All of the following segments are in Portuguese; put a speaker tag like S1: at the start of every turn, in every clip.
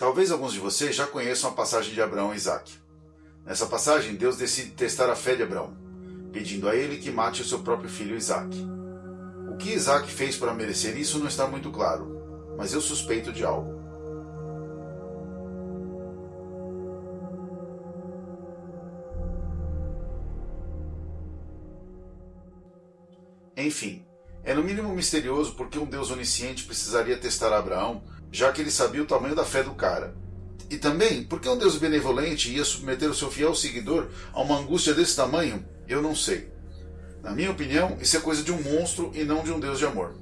S1: Talvez alguns de vocês já conheçam a passagem de Abraão e Isaac. Nessa passagem, Deus decide testar a fé de Abraão, pedindo a ele que mate o seu próprio filho Isaac. O que Isaac fez para merecer isso não está muito claro, mas eu suspeito de algo. Enfim, é no mínimo misterioso porque um Deus onisciente precisaria testar Abraão, já que ele sabia o tamanho da fé do cara. E também, porque um Deus benevolente ia submeter o seu fiel seguidor a uma angústia desse tamanho, eu não sei. Na minha opinião, isso é coisa de um monstro e não de um Deus de amor.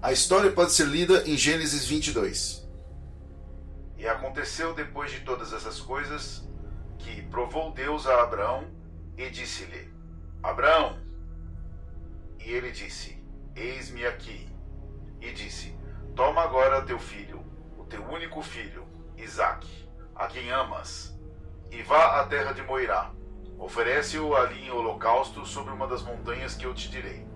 S1: A história pode ser lida em Gênesis 22. E aconteceu depois de todas essas coisas que provou Deus a Abraão e disse-lhe: Abraão, e ele disse: Eis-me aqui. E disse: Toma agora teu filho, o teu único filho, Isaque, a quem amas, e vá à terra de Moirá. Oferece-o ali em holocausto sobre uma das montanhas que eu te direi.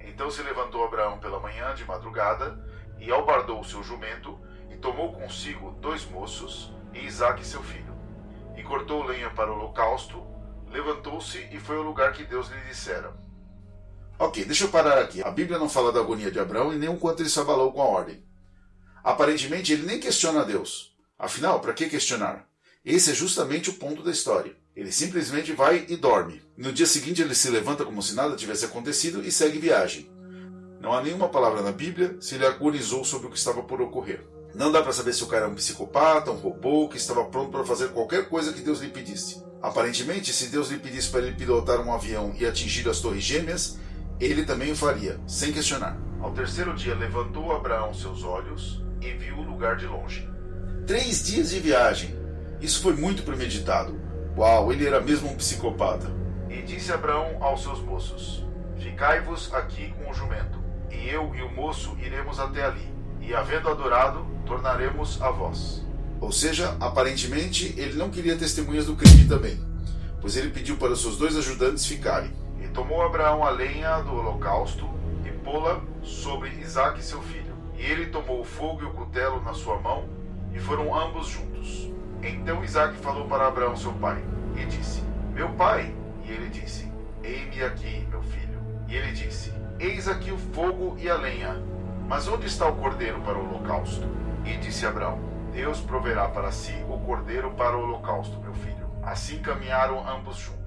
S1: Então se levantou Abraão pela manhã de madrugada, e albardou o seu jumento, e tomou consigo dois moços, e Isaque seu filho. E cortou lenha para o holocausto, levantou-se e foi ao lugar que Deus lhe dissera. Ok, deixa eu parar aqui. A Bíblia não fala da agonia de Abraão e nem o quanto ele se abalou com a ordem. Aparentemente, ele nem questiona Deus. Afinal, para que questionar? Esse é justamente o ponto da história. Ele simplesmente vai e dorme. No dia seguinte, ele se levanta como se nada tivesse acontecido e segue viagem. Não há nenhuma palavra na Bíblia se ele agonizou sobre o que estava por ocorrer. Não dá para saber se o cara é um psicopata, um robô, que estava pronto para fazer qualquer coisa que Deus lhe pedisse. Aparentemente, se Deus lhe pedisse para ele pilotar um avião e atingir as torres gêmeas, ele também o faria, sem questionar. Ao terceiro dia levantou Abraão seus olhos e viu o lugar de longe. Três dias de viagem. Isso foi muito premeditado. Uau, ele era mesmo um psicopata. E disse Abraão aos seus moços: Ficai-vos aqui com o jumento, e eu e o moço iremos até ali, e havendo adorado, tornaremos a vós. Ou seja, aparentemente ele não queria testemunhas do crime também, pois ele pediu para os seus dois ajudantes ficarem tomou Abraão a lenha do holocausto e pô-la sobre Isaque seu filho. E ele tomou o fogo e o cutelo na sua mão, e foram ambos juntos. Então Isaque falou para Abraão seu pai, e disse: Meu pai. E ele disse: Ei-me aqui, meu filho. E ele disse: Eis aqui o fogo e a lenha, mas onde está o cordeiro para o holocausto? E disse Abraão: Deus proverá para si o cordeiro para o holocausto, meu filho. Assim caminharam ambos juntos.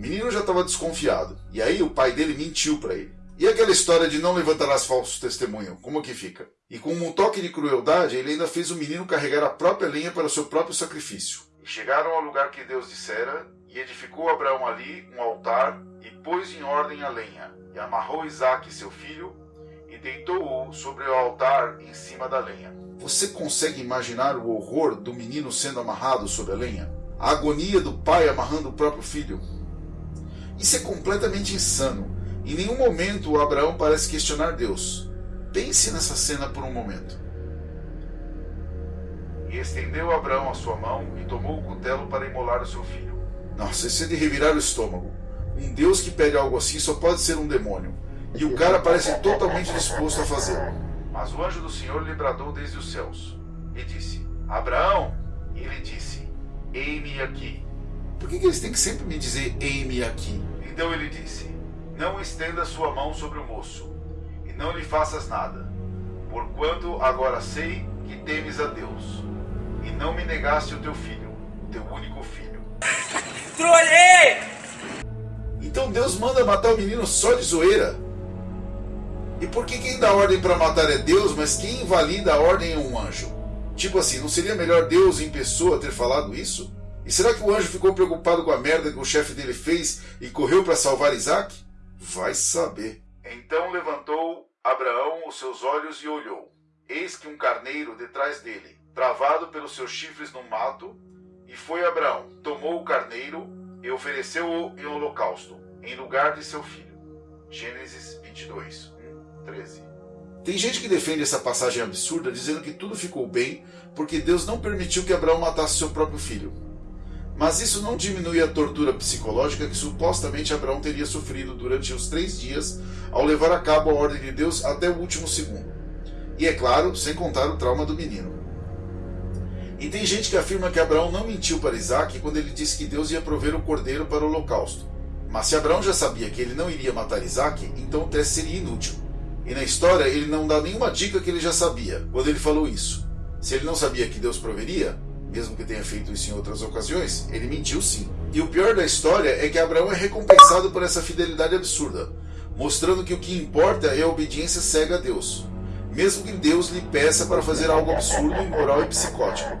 S1: O menino já estava desconfiado. E aí o pai dele mentiu para ele. E aquela história de não levantarás falsos testemunho, como que fica? E com um toque de crueldade, ele ainda fez o menino carregar a própria lenha para o seu próprio sacrifício. E chegaram ao lugar que Deus dissera, e edificou Abraão ali um altar, e pôs em ordem a lenha, e amarrou Isaque, seu filho, e deitou-o sobre o altar em cima da lenha. Você consegue imaginar o horror do menino sendo amarrado sobre a lenha? A agonia do pai amarrando o próprio filho? Isso é completamente insano. Em nenhum momento o Abraão parece questionar Deus. Pense nessa cena por um momento. E estendeu Abraão a sua mão e tomou o cutelo para imolar o seu filho. Nossa, isso é de revirar o estômago. Um Deus que pede algo assim só pode ser um demônio. E o cara parece totalmente disposto a fazê-lo. Mas o anjo do Senhor lhe bradou desde os céus e disse: Abraão! E ele disse: Ei-me aqui. Por que, que eles têm que sempre me dizer ei-me aqui? Então ele disse: Não estenda sua mão sobre o moço, e não lhe faças nada, porquanto agora sei que temes a Deus, e não me negaste o teu filho, o teu único filho.
S2: Trolei!
S1: Então Deus manda matar o menino só de zoeira. E por que quem dá ordem para matar é Deus, mas quem invalida a ordem é um anjo? Tipo assim, não seria melhor Deus em pessoa ter falado isso? E será que o anjo ficou preocupado com a merda que o chefe dele fez e correu para salvar Isaac? Vai saber. Então levantou Abraão os seus olhos e olhou. Eis que um carneiro detrás dele, travado pelos seus chifres no mato, e foi Abraão, tomou o carneiro e ofereceu-o em holocausto, em lugar de seu filho. Gênesis 22, 1, 13. Tem gente que defende essa passagem absurda dizendo que tudo ficou bem porque Deus não permitiu que Abraão matasse seu próprio filho. Mas isso não diminui a tortura psicológica que supostamente Abraão teria sofrido durante os três dias ao levar a cabo a ordem de Deus até o último segundo. E é claro, sem contar o trauma do menino.
S3: E tem gente que afirma que Abraão não mentiu para Isaac quando ele disse que Deus ia prover o cordeiro para o holocausto. Mas se Abraão já sabia que ele não iria matar Isaac, então o teste seria inútil. E na história ele não dá nenhuma dica que ele já sabia quando ele falou isso. Se ele não sabia que Deus proveria, mesmo que tenha feito isso em outras ocasiões, ele mentiu sim. E o pior da história é que Abraão é recompensado por essa fidelidade absurda, mostrando que o que importa é a obediência cega a Deus, mesmo que Deus lhe peça para fazer algo absurdo, imoral e psicótico.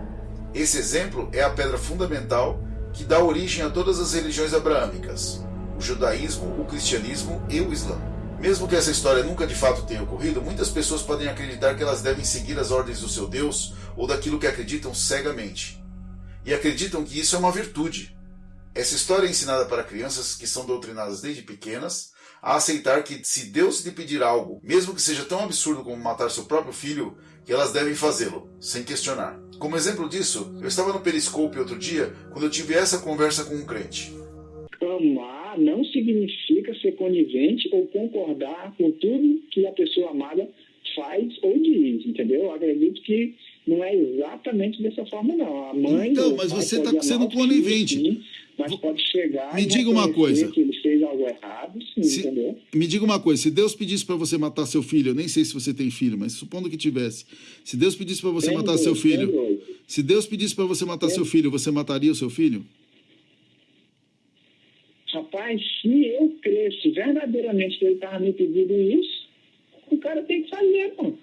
S3: Esse exemplo é a pedra fundamental que dá origem a todas as religiões abraâmicas: o judaísmo, o cristianismo e o islã. Mesmo que essa história nunca de fato tenha ocorrido, muitas pessoas podem acreditar que elas devem seguir as ordens do seu Deus ou daquilo que acreditam cegamente. E acreditam que isso é uma virtude. Essa história é ensinada para crianças que são doutrinadas desde pequenas a aceitar que se Deus lhe pedir algo, mesmo que seja tão absurdo como matar seu próprio filho, que elas devem fazê-lo, sem questionar. Como exemplo disso, eu estava no Periscope outro dia quando eu tive essa conversa com um crente.
S4: Não significa ser conivente ou concordar com tudo que a pessoa amada faz ou diz, entendeu? Eu acredito que não é exatamente dessa forma, não. A mãe.
S1: Então, mas você está sendo conivente.
S4: Sim, mas pode chegar.
S1: Me diga uma coisa.
S4: Que ele fez algo errado, sim,
S1: se,
S4: entendeu?
S1: Me diga uma coisa. Se Deus pedisse para você matar seu filho, eu nem sei se você tem filho, mas supondo que tivesse. Se Deus pedisse para você
S4: Tem
S1: matar
S4: dois,
S1: seu filho,
S4: dois.
S1: se Deus pedisse para você matar
S4: Tem.
S1: seu filho, você mataria o seu filho?
S4: Rapaz, se eu cresce verdadeiramente que ele estava me pedindo isso, o cara tem que fazer, mano.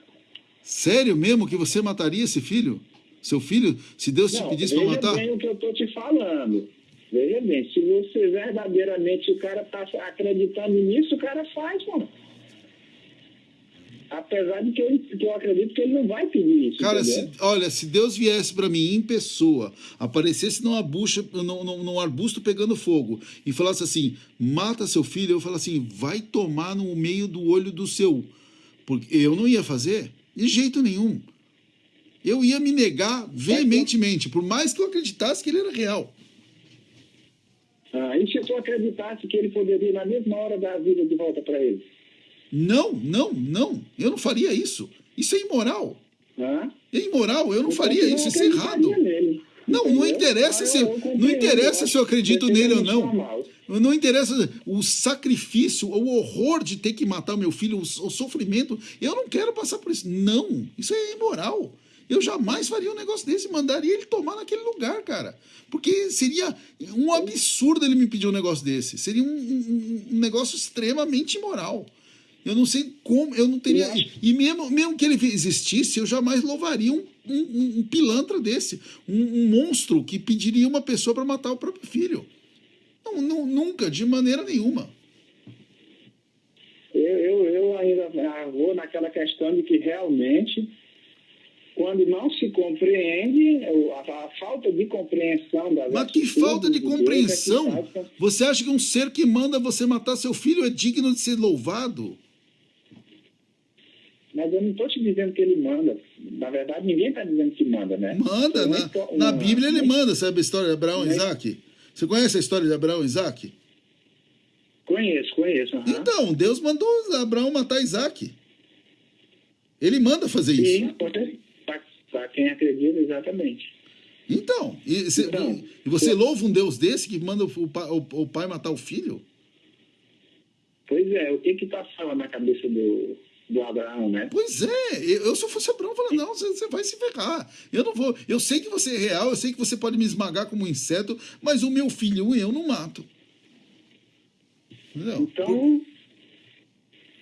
S1: Sério mesmo que você mataria esse filho? Seu filho? Se Deus te
S4: Não,
S1: pedisse para
S4: veja
S1: matar?
S4: bem o que eu estou te falando. Veja bem, se você verdadeiramente o cara está acreditando nisso, o cara faz, mano. Apesar de que eu, que eu acredito que ele não vai pedir isso.
S1: Cara, se, olha, se Deus viesse para mim em pessoa, aparecesse numa bucha, num, num, num arbusto pegando fogo e falasse assim: mata seu filho, eu falo assim: vai tomar no meio do olho do seu. Porque eu não ia fazer de jeito nenhum. Eu ia me negar veementemente, por mais que eu acreditasse que ele era real.
S4: Ah, e se tu acreditasse que ele poderia, na mesma hora, dar a vida de volta para ele?
S1: Não, não, não. Eu não faria isso. Isso é imoral.
S4: Hã?
S1: É imoral, eu não
S4: Então,
S1: faria isso, isso é errado.
S4: nele,
S1: Não, não interessa
S4: Ah,
S1: se-
S4: eu- eu
S1: não interessa se eu acredito nele ou não.
S4: normal.
S1: Não interessa o sacrifício, o horror de ter que matar o meu filho, o, o sofrimento. Eu não quero passar por isso. Não, isso é imoral. Eu jamais faria um negócio desse, mandaria ele tomar naquele lugar, cara. Porque seria um absurdo ele me pedir um negócio desse. Seria um, um- um negócio extremamente imoral. Eu não sei como, eu não teria. E mesmo, mesmo que ele existisse, eu jamais louvaria um, um- um- pilantra desse. Um, um monstro que pediria uma pessoa para matar o próprio filho. Não, não, nunca, de maneira nenhuma.
S4: Eu, eu, eu ainda vou naquela questão de que realmente, quando não se compreende, a, a falta de compreensão das
S1: Mas que falta de
S4: Deus é que
S1: compreensão! Você acha que um ser que manda você matar seu filho é digno de ser louvado?
S4: Mas eu não estou te dizendo que ele manda. Na verdade, ninguém está dizendo que manda, né?
S1: Manda,
S4: Uma
S1: na,
S4: histó-
S1: na
S4: uma-
S1: Bíblia ele manda, sabe a história de Abraão e Isaac? Você conhece a história de Abraão e Isaac?
S4: Conheço, conheço. aham.
S1: Então, Deus mandou Abraão matar Isaac. Ele manda fazer isso.
S4: Sim, para quem acredita, exatamente.
S1: Então, e, cê-
S4: Então,
S1: você
S4: eu-
S1: louva um Deus desse que manda o, pa- o- o pai matar o filho?
S4: Pois é, o que que passava na cabeça do, do Abraão, né?
S1: Pois é, eu, se eu fosse Abraão, eu falaria, não, você, você vai se ferrar. Eu não vou. Eu sei que você é real, eu sei que você pode me esmagar como um inseto, mas o meu filho eu não mato. Entendeu?
S4: Então,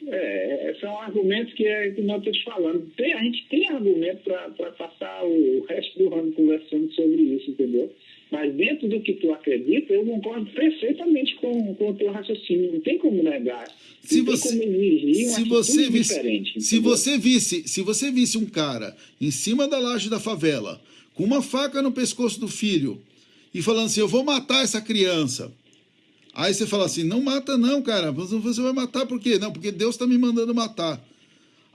S4: é, são argumentos que, é, que nós estamos falando. Tem, a gente tem argumento para passar o resto do ano conversando sobre isso, entendeu? Mas dentro do que tu acredita, eu concordo perfeitamente com, com o teu raciocínio. Não tem como negar.
S1: Se
S4: não
S1: você-
S4: tem como exigir uma
S1: se você visse,
S4: diferente.
S1: se
S4: entendeu?
S1: você visse, se você visse um cara em cima da laje da favela com uma faca no pescoço do filho e falando assim, eu vou matar essa criança. Aí você fala assim, não mata não, cara. Você vai matar por quê? Não, porque Deus está me mandando matar.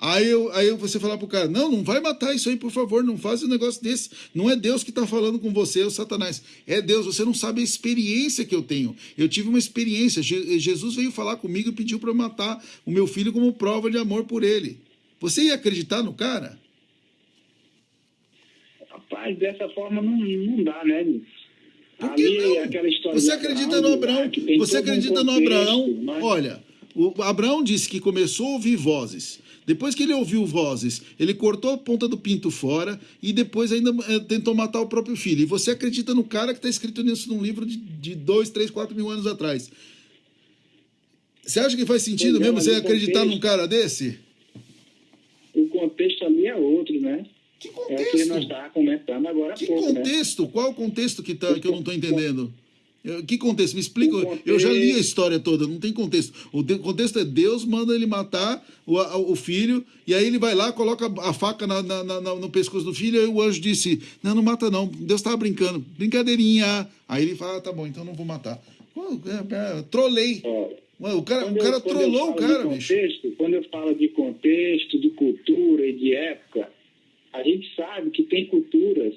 S1: Aí, eu, aí você falar pro cara, não, não vai matar isso aí, por favor, não faz um negócio desse. Não é Deus que está falando com você, é o Satanás. É Deus, você não sabe a experiência que eu tenho. Eu tive uma experiência. Je- Jesus veio falar comigo e pediu para eu matar o meu filho como prova de amor por ele. Você ia acreditar no cara?
S4: Rapaz, dessa forma não, não dá, né?
S1: Por que
S4: Ali,
S1: não? Você acredita no Abraão? Você
S4: todo um
S1: acredita no
S4: contexto,
S1: Abraão?
S4: mas-
S1: Olha, o Abraão disse que começou a ouvir vozes. Depois que ele ouviu vozes, ele cortou a ponta do pinto fora e depois ainda eh, tentou matar o próprio filho. E você acredita no cara que está escrito nisso num livro de, de dois, três, quatro mil anos atrás. Você acha que faz sentido mesmo você acreditar
S4: contexto-
S1: num cara desse?
S4: O contexto ali é outro, né?
S1: Que
S4: É o que
S1: contexto?
S4: nós estávamos comentando agora há
S1: Que
S4: pouco, né?
S1: contexto? Qual o contexto que, tá, que eu não estou entendendo? Que contexto? Me explica.
S4: O
S1: Eu já li a
S4: contexto-
S1: história toda, não tem contexto. O contexto é Deus manda ele matar o, o filho, e aí ele vai lá, coloca a faca na- na- na- no pescoço do filho, e o anjo disse: Não, não mata não. Deus estava brincando. Brincadeirinha. Aí ele fala: ah, Tá bom, então não vou matar. É, é, trolei. O cara, o
S4: quando
S1: cara
S4: eu
S1: trollou o cara,
S4: de
S1: bicho.
S4: contexto, Quando eu falo de contexto, de cultura e de época, a gente sabe que tem culturas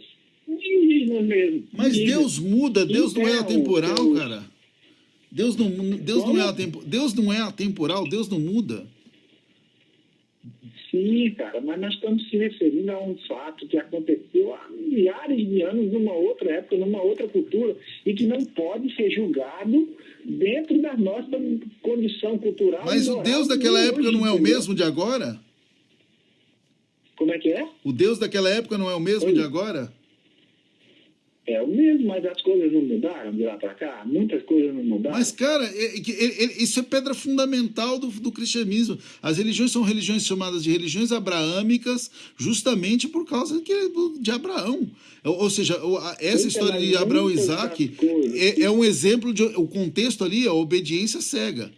S4: indígenas mesmo.
S1: Mas
S4: indígenas.
S1: Deus muda, Deus não é
S4: Então,
S1: atemporal,
S4: Deus-
S1: cara. Deus não, Deus não é
S4: Como?
S1: atempo, Deus não é atemporal, Deus não muda.
S4: Sim, cara, mas nós estamos se referindo a um fato que aconteceu há milhares de anos numa outra época, numa outra cultura, e que não pode ser julgado dentro da nossa condição cultural.
S1: Mas o Deus
S4: de
S1: daquela
S4: hoje,
S1: época não é o mesmo de agora?
S4: Como é que é?
S1: O Deus daquela época não é o mesmo
S4: Oi.
S1: de agora?
S4: É o mesmo, mas as coisas não mudaram de lá para cá. Muitas coisas não mudaram.
S1: Mas, cara, é- é isso é pedra fundamental do, do cristianismo. As religiões são religiões chamadas de religiões abraâmicas justamente por causa de Abraão. Ou, ou seja, essa história de Abraão e Isaac é, é um exemplo de. O contexto ali é a obediência cega.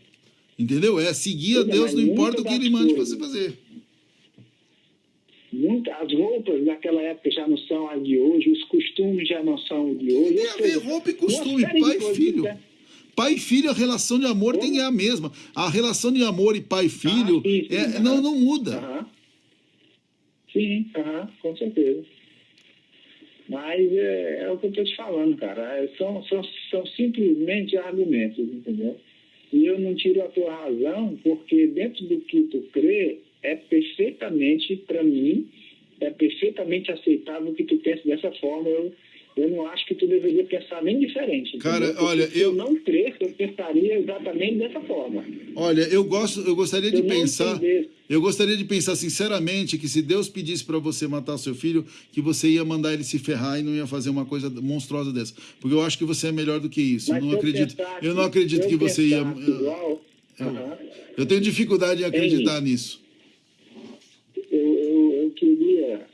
S1: Entendeu? É seguir a
S4: é,
S1: Deus, não importa o que ele mande você fazer.
S4: Muita, as roupas daquela época já não são as de hoje, os costumes já não são de hoje.
S1: Tem a ver roupa e costume, pai e
S4: coisas,
S1: filho.
S4: né?
S1: Pai e filho, a relação de amor tem que ser a mesma. A relação de amor e pai e filho
S4: Ah, sim, sim,
S1: é- não, não muda.
S4: Aham. Sim, aham, com certeza. Mas é, é o que eu estou te falando, cara. É, São, são, são simplesmente argumentos, entendeu? E eu não tiro a tua razão, porque dentro do que tu crê, é perfeitamente, para mim, é perfeitamente aceitável que tu pense dessa forma. Eu, eu não acho que tu deveria pensar nem diferente.
S1: Cara,
S4: entendeu?
S1: Olha,
S4: se
S1: eu-
S4: eu não cresço, eu pensaria exatamente dessa forma.
S1: Olha, eu gosto, eu gostaria de
S4: Eu
S1: pensar, eu gostaria de pensar sinceramente que se Deus pedisse para você matar seu filho, que você ia mandar ele se ferrar e não ia fazer uma coisa monstruosa dessa, porque eu acho que você é melhor do que isso.
S4: Mas
S1: eu não
S4: eu
S1: acredito, eu não
S4: que-
S1: acredito que
S4: eu
S1: você ia.
S4: igual, aham.
S1: Eu tenho dificuldade em acreditar nisso.
S4: eu, eu, eu queria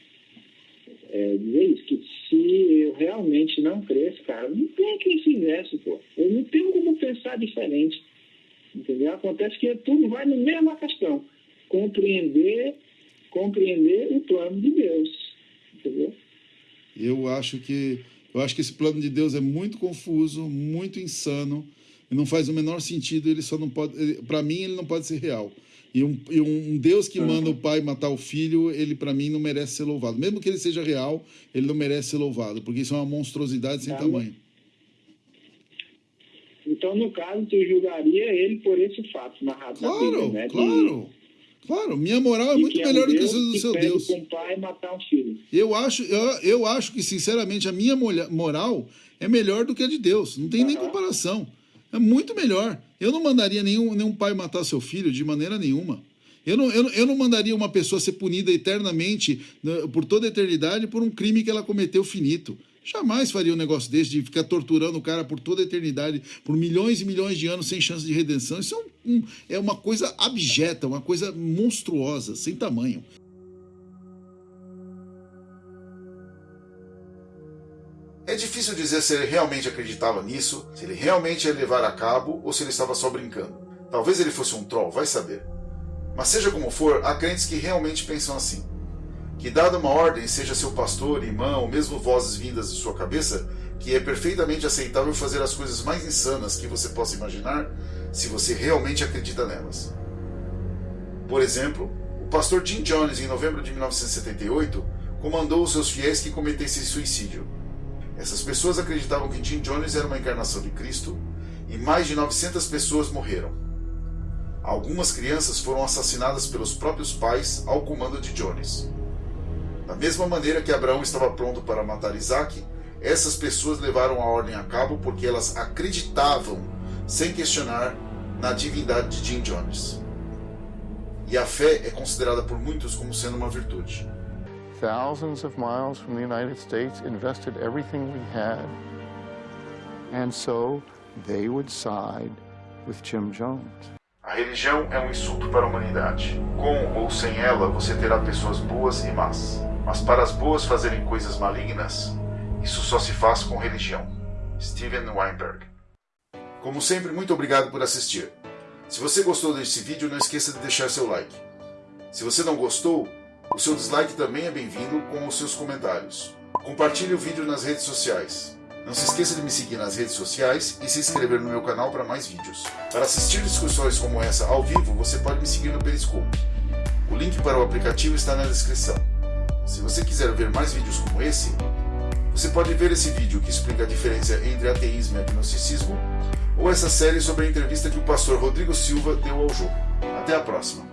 S4: é, dizer isso, que se eu realmente não cresço, cara, não tem quem fizesse, pô. Eu não tenho como pensar diferente. Entendeu? Acontece que tudo vai na mesma questão. Compreender, compreender o plano de Deus. Entendeu?
S1: Eu acho que eu acho que esse plano de Deus é muito confuso, muito insano, não faz o menor sentido. Ele só não pode, para mim, ele não pode ser real. E um, e um Deus que manda o pai matar o filho, ele para mim não merece ser louvado. Mesmo que ele seja real, ele não merece ser louvado, porque isso é uma monstruosidade sem
S4: Tá.
S1: tamanho.
S4: Então, no caso, tu julgaria ele por esse fato narrado na
S1: Claro,
S4: Bíblia, né? De-
S1: claro, claro. Minha moral é muito
S4: que é
S1: melhor do que o do seu Deus.
S4: pai matar um filho.
S1: Eu acho, eu, eu acho que, sinceramente, a minha moral é melhor do que a de Deus. Não tem nem
S4: Aham.
S1: comparação. É muito melhor. Eu não mandaria nenhum, nenhum pai matar seu filho de maneira nenhuma. Eu não, eu, eu não mandaria uma pessoa ser punida eternamente, né, por toda a eternidade, por um crime que ela cometeu finito. Jamais faria um negócio desse de ficar torturando o cara por toda a eternidade, por milhões e milhões de anos sem chance de redenção. Isso é, um- um- é uma coisa abjeta, uma coisa monstruosa, sem tamanho.
S5: É difícil dizer se ele realmente acreditava nisso, se ele realmente ia levar a cabo ou se ele estava só brincando. Talvez ele fosse um troll, vai saber. Mas seja como for, há crentes que realmente pensam assim. Que dada uma ordem, seja seu pastor, irmão, ou mesmo vozes vindas de sua cabeça, que é perfeitamente aceitável fazer as coisas mais insanas que você possa imaginar, se você realmente acredita nelas. Por exemplo, o pastor Jim Jones, em novembro de 1978, comandou os seus fiéis que cometessem suicídio. Essas pessoas acreditavam que Jim Jones era uma encarnação de Cristo e mais de 900 pessoas morreram. Algumas crianças foram assassinadas pelos próprios pais ao comando de Jones.
S1: Da mesma maneira que Abraão estava pronto para matar Isaac, essas pessoas levaram a ordem a cabo porque elas acreditavam, sem questionar, na divindade de Jim Jones. E a fé é considerada por muitos como sendo uma virtude.
S6: Thousands of miles from the United States invested everything we had. And so they would side with Jim Jones.
S1: A religião é um insulto para a humanidade. Com ou sem ela, você terá pessoas boas e más. Mas para as boas fazerem coisas malignas, isso só se faz com religião. Steven Weinberg. Como sempre, muito obrigado por assistir. Se você gostou desse vídeo, não esqueça de deixar seu like. Se você não gostou, o seu dislike também é bem-vindo com os seus comentários. Compartilhe o vídeo nas redes sociais. Não se esqueça de me seguir nas redes sociais e se inscrever no meu canal para mais vídeos. Para assistir discussões como essa ao vivo, você pode me seguir no Periscope. O link para o aplicativo está na descrição. Se você quiser ver mais vídeos como esse, você pode ver esse vídeo que explica a diferença entre ateísmo e agnosticismo, ou essa série sobre a entrevista que o pastor Rodrigo Silva deu ao jogo. Até a próxima!